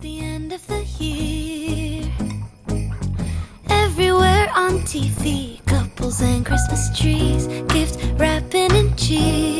the end of the year. Everywhere on TV, couples and Christmas trees, gift wrapping and cheer.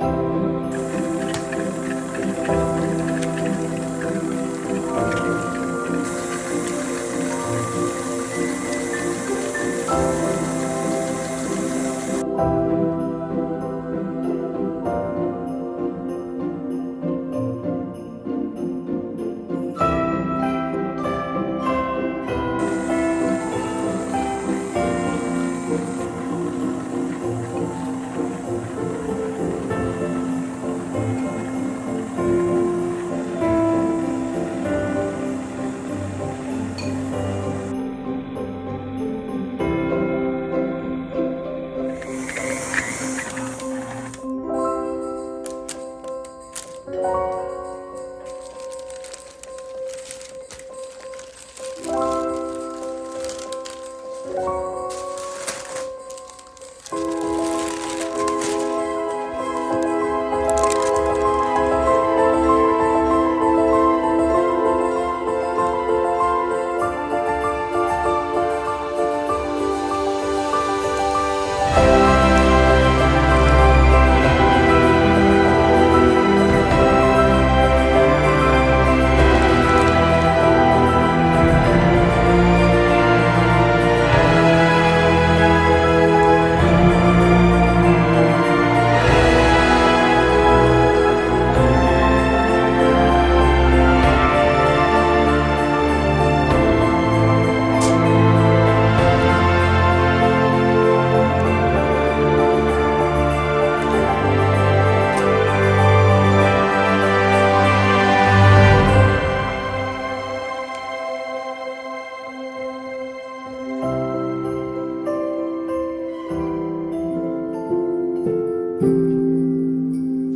Amen. Música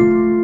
you